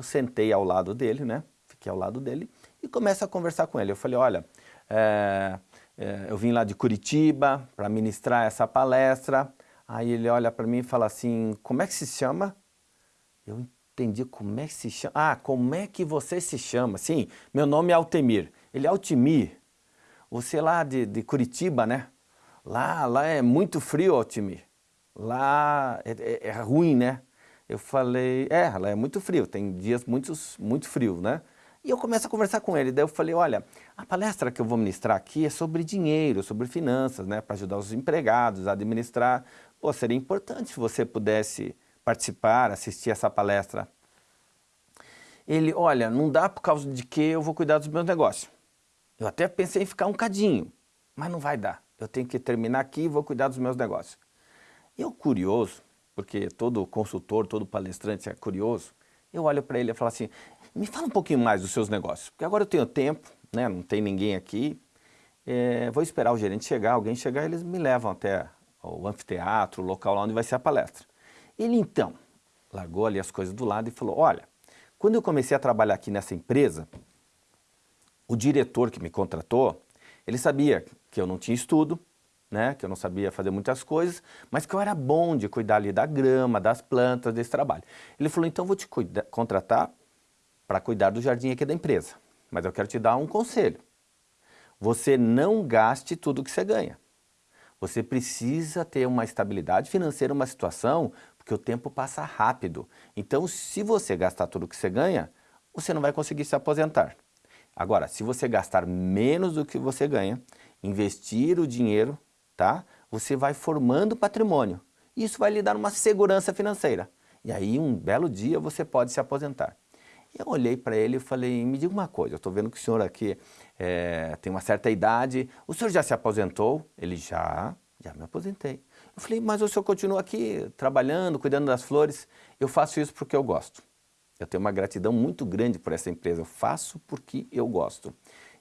Eu sentei ao lado dele, né? Fiquei ao lado dele e começo a conversar com ele. Eu falei, olha, é, é, eu vim lá de Curitiba para ministrar essa palestra. Aí ele olha para mim e fala assim, como é que se chama? Eu entendi como é que se chama. Ah, como é que você se chama? Sim, meu nome é Altemir. Ele é Altimir. Você lá de, de Curitiba, né? Lá, lá é muito frio, Altimir. Lá é, é, é ruim, né? Eu falei, é, lá é muito frio, tem dias muito, muito frio, né? E eu começo a conversar com ele, daí eu falei, olha, a palestra que eu vou ministrar aqui é sobre dinheiro, sobre finanças, né, para ajudar os empregados a administrar. Pô, seria importante se você pudesse participar, assistir essa palestra. Ele, olha, não dá por causa de que eu vou cuidar dos meus negócios. Eu até pensei em ficar um cadinho, mas não vai dar. Eu tenho que terminar aqui e vou cuidar dos meus negócios. Eu curioso, porque todo consultor, todo palestrante é curioso, eu olho para ele e falo assim, me fala um pouquinho mais dos seus negócios, porque agora eu tenho tempo, né, não tem ninguém aqui, é, vou esperar o gerente chegar, alguém chegar, eles me levam até o anfiteatro, o local lá onde vai ser a palestra. Ele então largou ali as coisas do lado e falou, olha, quando eu comecei a trabalhar aqui nessa empresa, o diretor que me contratou, ele sabia que eu não tinha estudo, né, que eu não sabia fazer muitas coisas, mas que eu era bom de cuidar ali da grama, das plantas, desse trabalho. Ele falou, então vou te contratar para cuidar do jardim aqui da empresa, mas eu quero te dar um conselho. Você não gaste tudo que você ganha. Você precisa ter uma estabilidade financeira, uma situação, porque o tempo passa rápido. Então, se você gastar tudo que você ganha, você não vai conseguir se aposentar. Agora, se você gastar menos do que você ganha, investir o dinheiro tá? Você vai formando patrimônio. Isso vai lhe dar uma segurança financeira. E aí, um belo dia, você pode se aposentar. Eu olhei para ele e falei, me diga uma coisa, eu estou vendo que o senhor aqui é, tem uma certa idade, o senhor já se aposentou? Ele, já, já me aposentei. Eu falei, mas o senhor continua aqui trabalhando, cuidando das flores? Eu faço isso porque eu gosto. Eu tenho uma gratidão muito grande por essa empresa, eu faço porque eu gosto.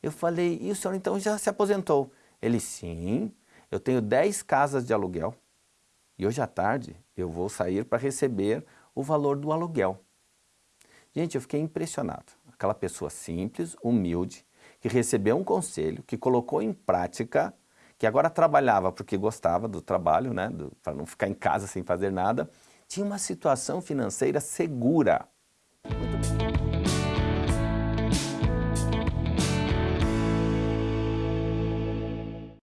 Eu falei, e o senhor então já se aposentou? Ele, sim, eu tenho 10 casas de aluguel e hoje à tarde eu vou sair para receber o valor do aluguel. Gente, eu fiquei impressionado. Aquela pessoa simples, humilde, que recebeu um conselho, que colocou em prática, que agora trabalhava porque gostava do trabalho, né, para não ficar em casa sem fazer nada, tinha uma situação financeira segura.